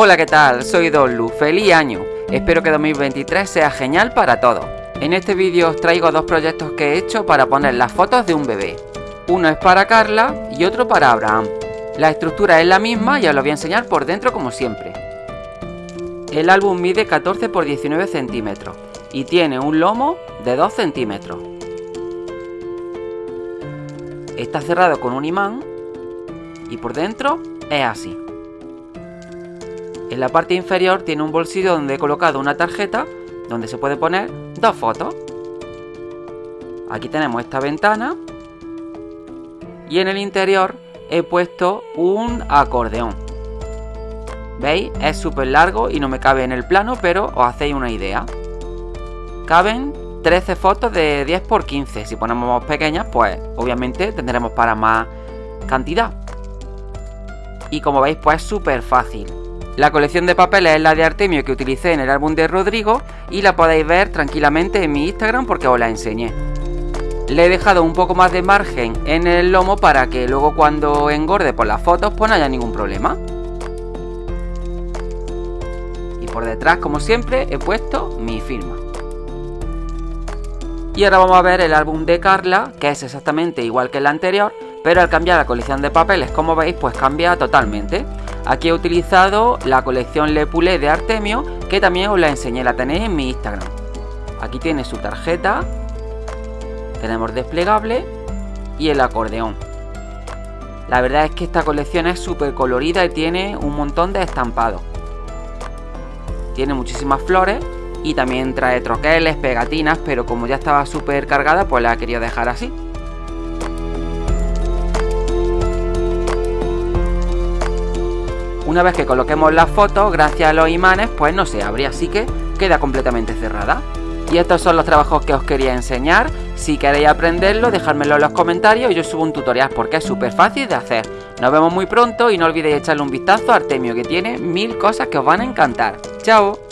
Hola, ¿qué tal? Soy Donlu, feliz año. Espero que 2023 sea genial para todos. En este vídeo os traigo dos proyectos que he hecho para poner las fotos de un bebé. Uno es para Carla y otro para Abraham. La estructura es la misma y os lo voy a enseñar por dentro como siempre. El álbum mide 14 x 19 centímetros y tiene un lomo de 2 centímetros. Está cerrado con un imán y por dentro es así. En la parte inferior tiene un bolsillo donde he colocado una tarjeta donde se puede poner dos fotos. Aquí tenemos esta ventana y en el interior he puesto un acordeón. ¿Veis? Es súper largo y no me cabe en el plano, pero os hacéis una idea. Caben 13 fotos de 10 x 15. Si ponemos pequeñas, pues obviamente tendremos para más cantidad. Y como veis, pues es súper fácil. La colección de papeles es la de Artemio que utilicé en el álbum de Rodrigo y la podéis ver tranquilamente en mi Instagram porque os la enseñé. Le he dejado un poco más de margen en el lomo para que luego cuando engorde por las fotos pues no haya ningún problema. Y por detrás, como siempre, he puesto mi firma. Y ahora vamos a ver el álbum de Carla, que es exactamente igual que el anterior, pero al cambiar la colección de papeles, como veis, pues cambia totalmente. Aquí he utilizado la colección Le Poulet de Artemio, que también os la enseñé, la tenéis en mi Instagram. Aquí tiene su tarjeta, tenemos desplegable y el acordeón. La verdad es que esta colección es súper colorida y tiene un montón de estampados. Tiene muchísimas flores y también trae troqueles, pegatinas, pero como ya estaba súper cargada, pues la he querido dejar así. Una vez que coloquemos la foto, gracias a los imanes, pues no se abre, así que queda completamente cerrada. Y estos son los trabajos que os quería enseñar. Si queréis aprenderlo, dejármelo en los comentarios y yo subo un tutorial porque es súper fácil de hacer. Nos vemos muy pronto y no olvidéis echarle un vistazo a Artemio que tiene mil cosas que os van a encantar. ¡Chao!